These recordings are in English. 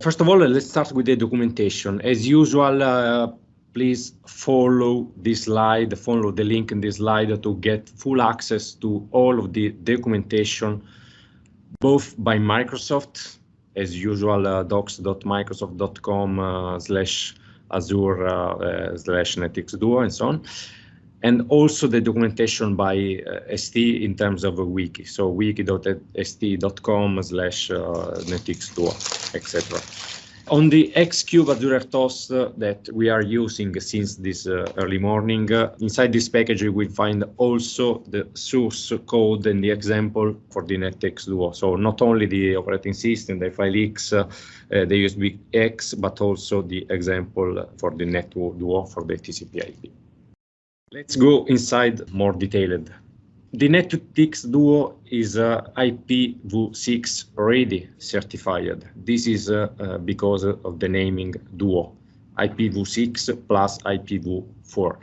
First of all, let's start with the documentation. As usual, uh, please follow this slide, follow the link in this slide to get full access to all of the documentation, both by Microsoft, as usual, uh, docs.microsoft.com uh, slash Azure uh, uh slash NetX Duo and so on, and also the documentation by uh, ST in terms of a wiki. So wiki.st.com slash uh, NetX Duo, etc. On the Xcube Azure RTOS uh, that we are using since this uh, early morning, uh, inside this package we will find also the source code and the example for the NetX Duo. So not only the operating system, the FileX, uh, the USB X, but also the example for the NetDuo Duo for the TCP IP. Let's go inside more detailed. The NetX Duo is uh, IPv6 ready certified. This is uh, uh, because of the naming Duo, IPv6 plus IPv4.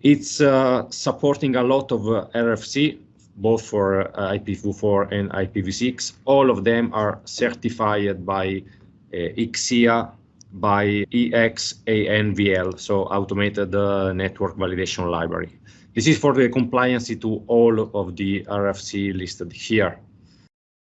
It's uh, supporting a lot of uh, RFC, both for uh, IPv4 and IPv6. All of them are certified by ICSIA, by IxANVL, so Automated Network Validation Library. This is for the compliance to all of the RFC listed here.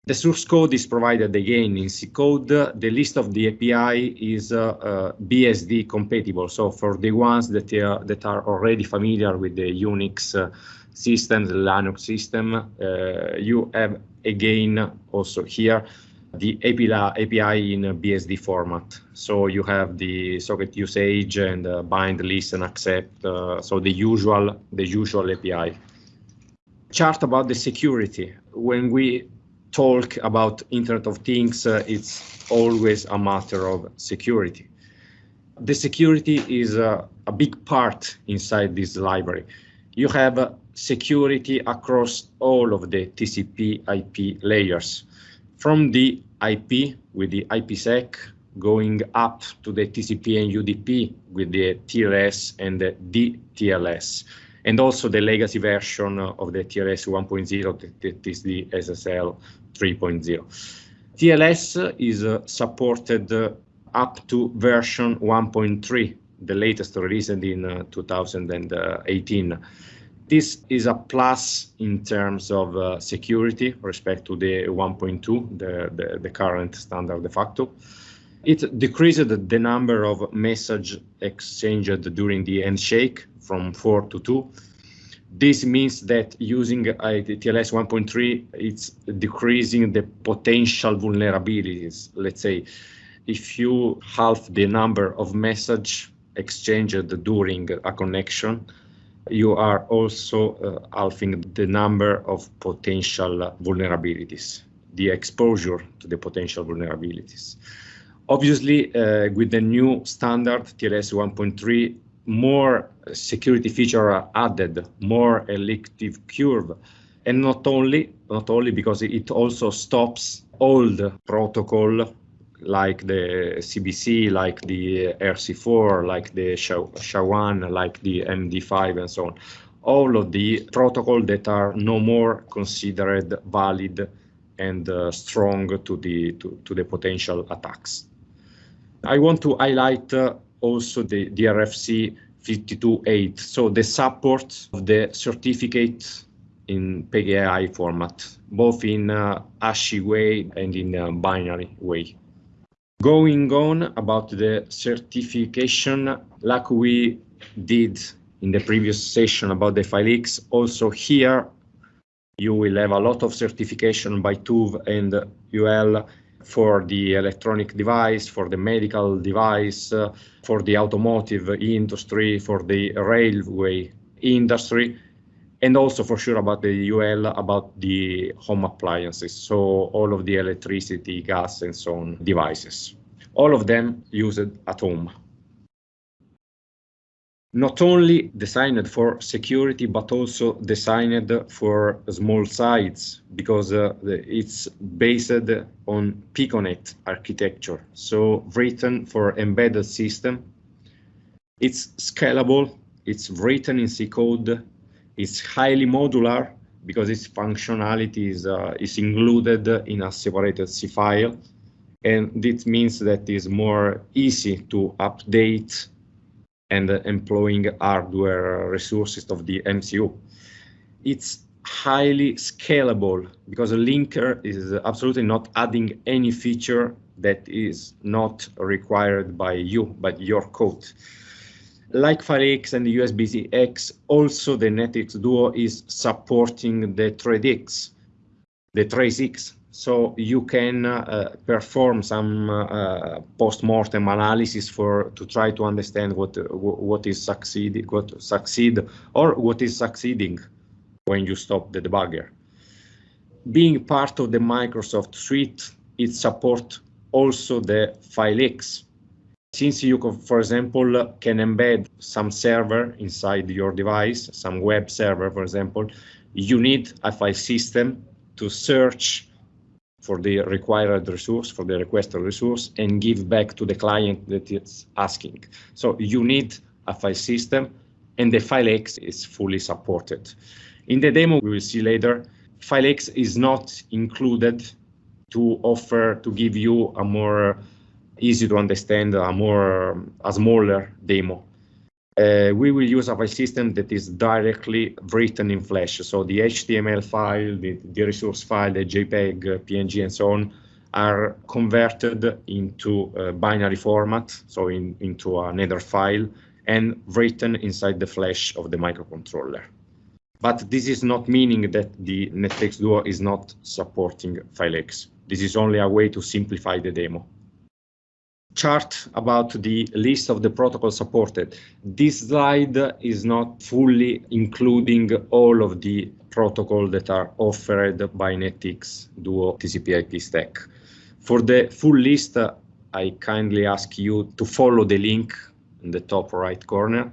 The source code is provided again in C code. The list of the API is uh, uh, BSD compatible. So for the ones that are, that are already familiar with the Unix uh, system, the Linux system, uh, you have again also here the API in BSD format. So you have the socket usage and uh, bind, listen, accept. Uh, so the usual, the usual API. Chart about the security. When we talk about Internet of Things, uh, it's always a matter of security. The security is a, a big part inside this library. You have security across all of the TCP IP layers from the IP with the IPsec going up to the TCP and UDP with the TLS and the DTLS, and also the legacy version of the TLS 1.0 that is the SSL 3.0. TLS is uh, supported uh, up to version 1.3, the latest released in uh, 2018. This is a plus in terms of uh, security respect to the 1.2, the, the, the, current standard de facto. It decreased the number of message exchanged during the handshake from 4 to 2. This means that using TLS 1.3, it's decreasing the potential vulnerabilities. Let's say if you halve the number of message exchanged during a connection, you are also uh, halving the number of potential vulnerabilities, the exposure to the potential vulnerabilities. Obviously, uh, with the new standard TLS 1.3, more security features are added, more elliptic curve, and not only not only because it also stops old protocol like the CBC, like the RC4, like the SHA-1, like the MD5 and so on. All of the protocols that are no more considered valid and uh, strong to the, to, to, the potential attacks. I want to highlight uh, also the, RFC 52.8, so the support of the certificate in PKI format, both in uh, ASCII way and in uh, binary way. Going on about the certification, like we did in the previous session about the FileX, also here you will have a lot of certification by TÜV and UL for the electronic device, for the medical device, uh, for the automotive industry, for the railway industry, and also for sure about the UL, about the home appliances, so all of the electricity, gas, and so on devices. All of them used at home. Not only designed for security, but also designed for small sites because uh, it's based on Piconet architecture, so written for embedded system. It's scalable, it's written in C code, it's highly modular because its functionality is, uh, is included in a separated C file. and this means that it's more easy to update and employing hardware resources of the MCU. It's highly scalable because a linker is absolutely not adding any feature that is not required by you, but your code. Like FileX and USB-X, also the NetX Duo is supporting the ThreadX, the TraceX. So you can uh, perform some uh, post-mortem analysis for to try to understand what what is succeeding, what succeed, or what is succeeding when you stop the debugger. Being part of the Microsoft suite, it supports also the FileX. Since you, can, for example, can embed some server inside your device, some web server, for example, you need a file system to search for the required resource, for the requested resource, and give back to the client that it's asking. So you need a file system, and the FileX is fully supported. In the demo we will see later, FileX is not included to offer to give you a more easy to understand, a more a smaller demo. Uh, we will use a file system that is directly written in Flash. So the HTML file, the, the resource file, the JPEG, PNG, and so on are converted into binary format, so in, into another file, and written inside the flash of the microcontroller. But this is not meaning that the NetX Duo is not supporting FileX. This is only a way to simplify the demo. Chart about the list of the protocols supported. This slide is not fully including all of the protocols that are offered by NetX Duo TCP IP stack. For the full list, I kindly ask you to follow the link in the top right corner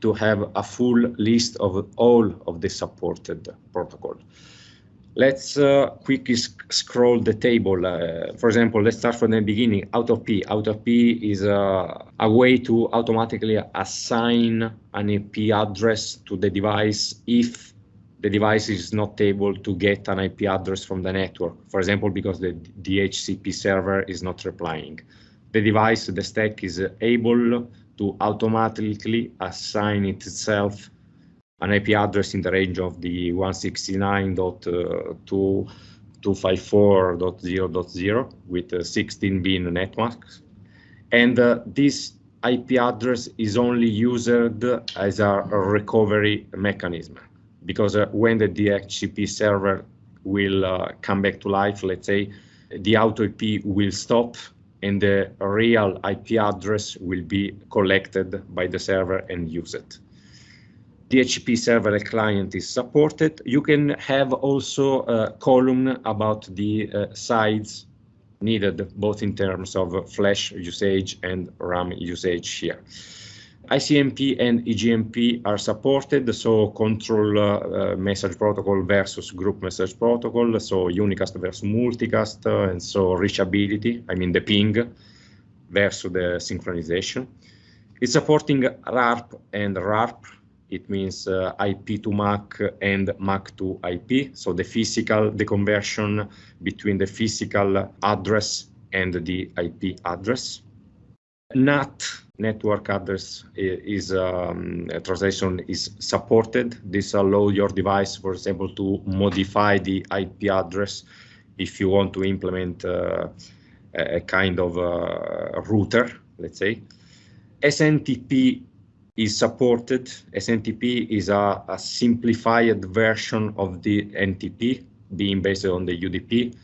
to have a full list of all of the supported protocol. Let's uh, quickly sc scroll the table. Uh, for example, let's start from the beginning. AutoIP. Out of P is a, a way to automatically assign an IP address to the device if the device is not able to get an IP address from the network. For example, because the DHCP server is not replying. The device, the stack is able to automatically assign itself an IP address in the range of the 169.254.0.0 with uh, 16 bin networks. And uh, this IP address is only used as a recovery mechanism because uh, when the DHCP server will uh, come back to life, let's say, the auto IP will stop and the real IP address will be collected by the server and used. DHCP server client is supported. You can have also a column about the uh, size needed, both in terms of flash usage and RAM usage here. ICMP and IGMP are supported, so control uh, message protocol versus group message protocol, so unicast versus multicast, uh, and so reachability, I mean the ping versus the synchronization. It's supporting ARP and RARP. It means uh, IP to MAC and MAC to IP. So the physical, the conversion between the physical address and the IP address. NAT network address is um, translation is supported. This allow your device, for example, to modify the IP address if you want to implement uh, a kind of uh, router, let's say. SNTP is supported. SNTP is a, a simplified version of the NTP being based on the UDP.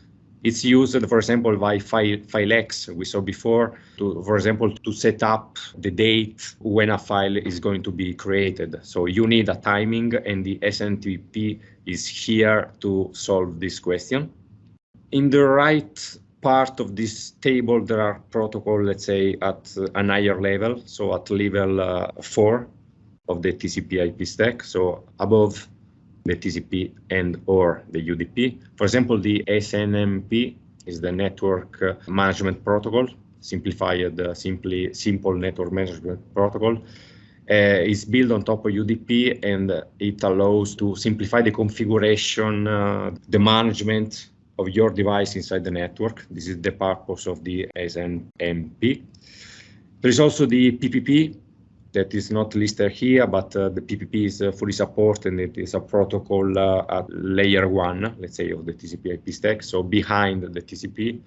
It's used, for example, by FileX, we saw before, to, for example, to set up the date when a file is going to be created. So you need a timing, and the SNTP is here to solve this question. In the right part of this table, there are protocols, let's say, at an higher level, so at level uh, 4 of the TCP IP stack, so above the TCP and or the UDP. For example, the SNMP is the network uh, management protocol, simplified, uh, simply simple network management protocol. Uh, is built on top of UDP and it allows to simplify the configuration, uh, the management of your device inside the network. This is the purpose of the SNMP. There is also the PPP that is not listed here, but uh, the PPP is uh, fully supported and it is a protocol uh, at layer one, let's say, of the TCP IP stack, so behind the TCP.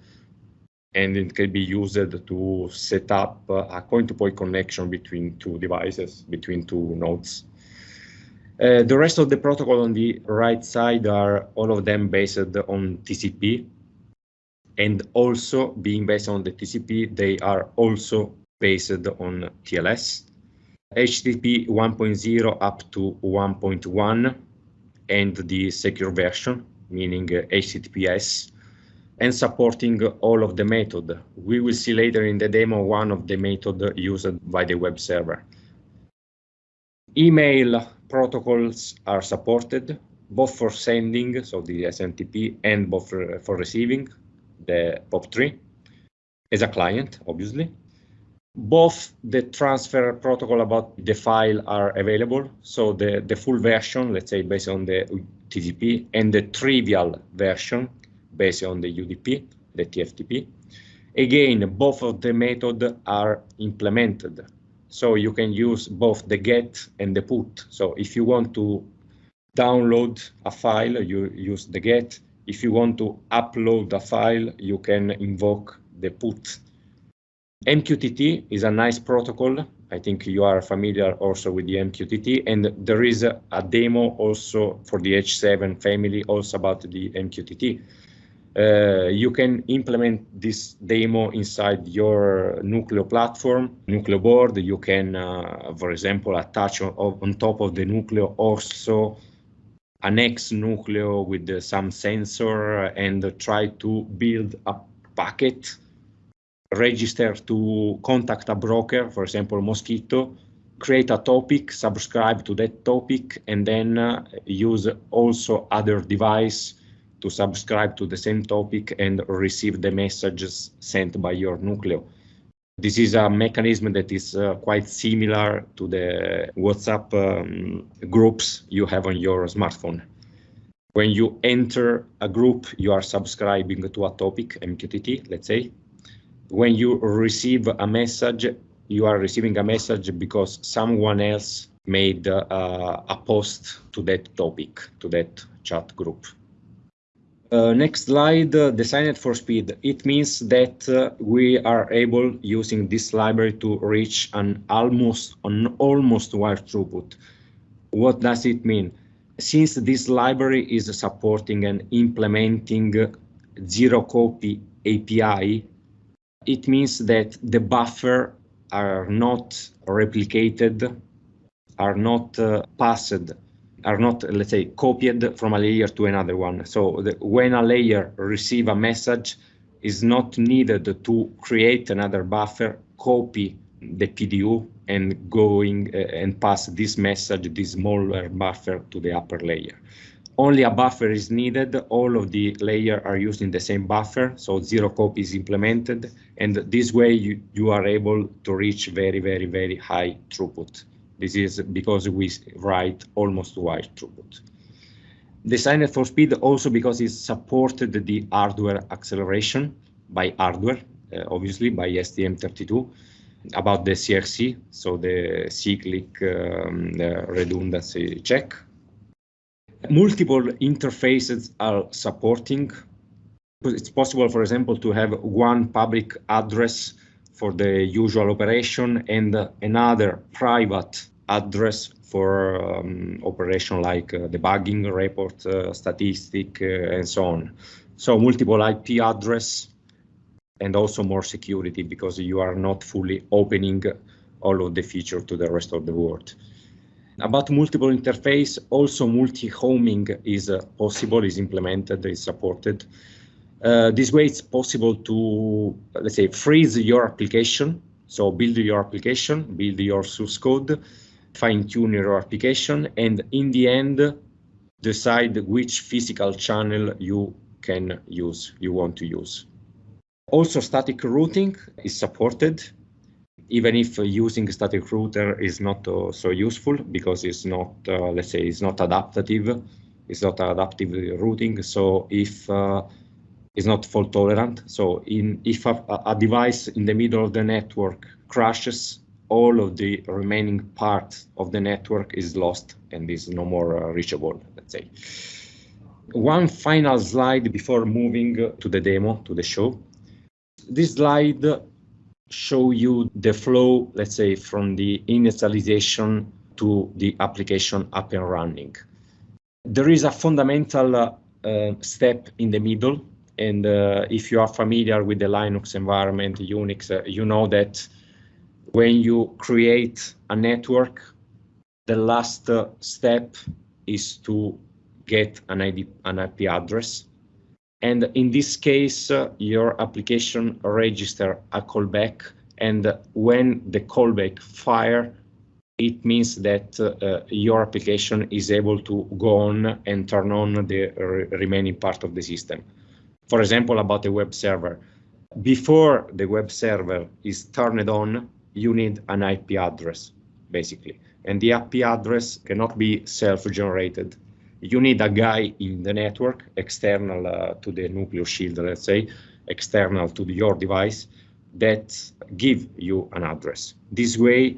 And it can be used to set up a point-to-point -point connection between two devices, between two nodes. Uh, the rest of the protocol on the right side are all of them based on TCP. And also being based on the TCP, they are also based on TLS. HTTP 1.0 up to 1.1 and the secure version, meaning HTTPS, and supporting all of the method. We will see later in the demo one of the method used by the web server. Email protocols are supported, both for sending, so the SMTP, and both for, for receiving, the POP3, as a client, obviously. Both the transfer protocol about the file are available. So the, the full version, let's say based on the TCP, and the trivial version based on the UDP, the TFTP. Again, both of the methods are implemented. So you can use both the get and the put. So if you want to download a file, you use the get. If you want to upload a file, you can invoke the put MQTT is a nice protocol. I think you are familiar also with the MQTT, and there is a, a demo also for the H7 family also about the MQTT. Uh, you can implement this demo inside your Nucleo platform, Nucleo board. You can, uh, for example, attach on, on, top of the Nucleo also an X Nucleo with uh, some sensor and try to build a packet register to contact a broker, for example, Mosquitto, create a topic, subscribe to that topic, and then uh, use also other device to subscribe to the same topic and receive the messages sent by your Nucleo. This is a mechanism that is uh, quite similar to the WhatsApp um, groups you have on your smartphone. When you enter a group, you are subscribing to a topic, MQTT, let's say, when you receive a message, you are receiving a message because someone else made uh, a post to that topic, to that chat group. Uh, next slide, uh, designed for speed. It means that uh, we are able, using this library, to reach an almost an almost wire throughput. What does it mean? Since this library is supporting and implementing zero copy API, it means that the buffer are not replicated, are not uh, passed, are not, let's say, copied from a layer to another one. So the, when a layer receive a message, is not needed to create another buffer, copy the PDU and going uh, and pass this message, this smaller buffer to the upper layer only a buffer is needed. All of the layer are using the same buffer, so zero copy is implemented. And this way you, you are able to reach very, very, very high throughput. This is because we write almost wire throughput. Designed for speed also because it supported the hardware acceleration by hardware, uh, obviously by STM32 about the CRC, so the cyclic um, redundancy check Multiple interfaces are supporting. It's possible, for example, to have one public address for the usual operation and another private address for um, operation like uh, debugging, report, uh, statistic, uh, and so on. So multiple IP address and also more security because you are not fully opening all of the feature to the rest of the world. About multiple interface, also multi-homing is uh, possible, is implemented, is supported. Uh, this way it's possible to, let's say, freeze your application. So build your application, build your source code, fine tune your application, and in the end, decide which physical channel you can use, you want to use. Also static routing is supported even if using static router is not uh, so useful because it's not, uh, let's say, it's not adaptive, it's not adaptive routing. So if uh, is not fault tolerant. So in, if a, a device in the middle of the network crashes, all of the remaining part of the network is lost and is no more uh, reachable, let's say. One final slide before moving to the demo, to the show. This slide show you the flow, let's say, from the initialization to the application up and running. There is a fundamental uh, step in the middle, and uh, if you are familiar with the Linux environment, Unix, uh, you know that when you create a network, the last uh, step is to get an, ID, an IP address. And in this case, uh, your application register a callback. And when the callback fire, it means that uh, your application is able to go on and turn on the re remaining part of the system. For example, about a web server. Before the web server is turned on, you need an IP address, basically. And the IP address cannot be self-generated you need a guy in the network, external uh, to the Nucleo shield, let's say, external to your device, that give you an address. This way,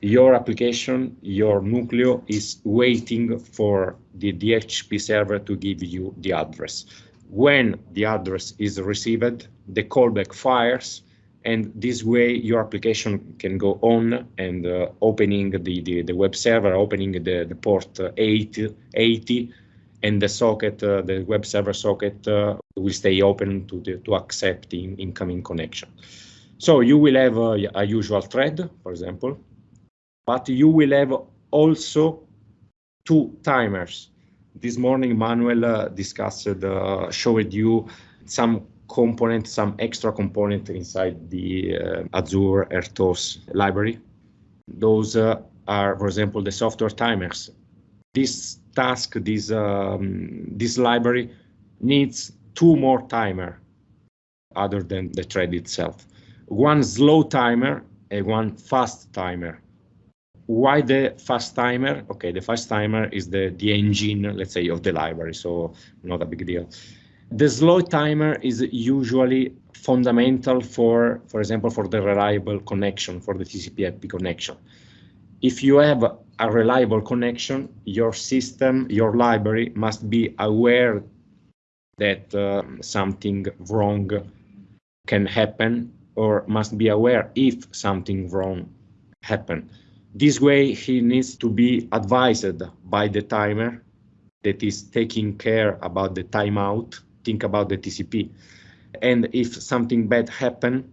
your application, your Nucleo is waiting for the DHCP server to give you the address. When the address is received, the callback fires, and this way your application can go on and uh, opening the, the, the, web server, opening the, the port 80, 80 and the socket, uh, the web server socket uh, will stay open to, the, to accept incoming connection. So you will have a, a usual thread, for example, but you will have also two timers. This morning, Manuel uh, discussed, uh, showed you some component, some extra component inside the uh, Azure RTOS library. Those are, for example, the software timers. This task, this, um, this library needs two more timer other than the thread itself. One slow timer and one fast timer. Why the fast timer? Okay, the fast timer is the, the engine, let's say, of the library, so not a big deal. The slow timer is usually fundamental for, for example, for the reliable connection, for the TCP IP connection. If you have a reliable connection, your system, your library must be aware that uh, something wrong can happen or must be aware if something wrong happen. This way he needs to be advised by the timer that is taking care about the timeout think about the TCP. And if something bad happened,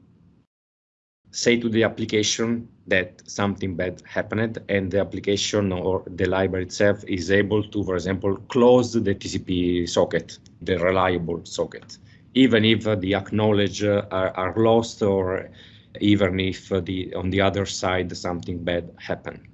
say to the application that something bad happened and the application or the library itself is able to, for example, close the TCP socket, the reliable socket, even if the acknowledge uh, are, are lost or even if the on the other side something bad happened.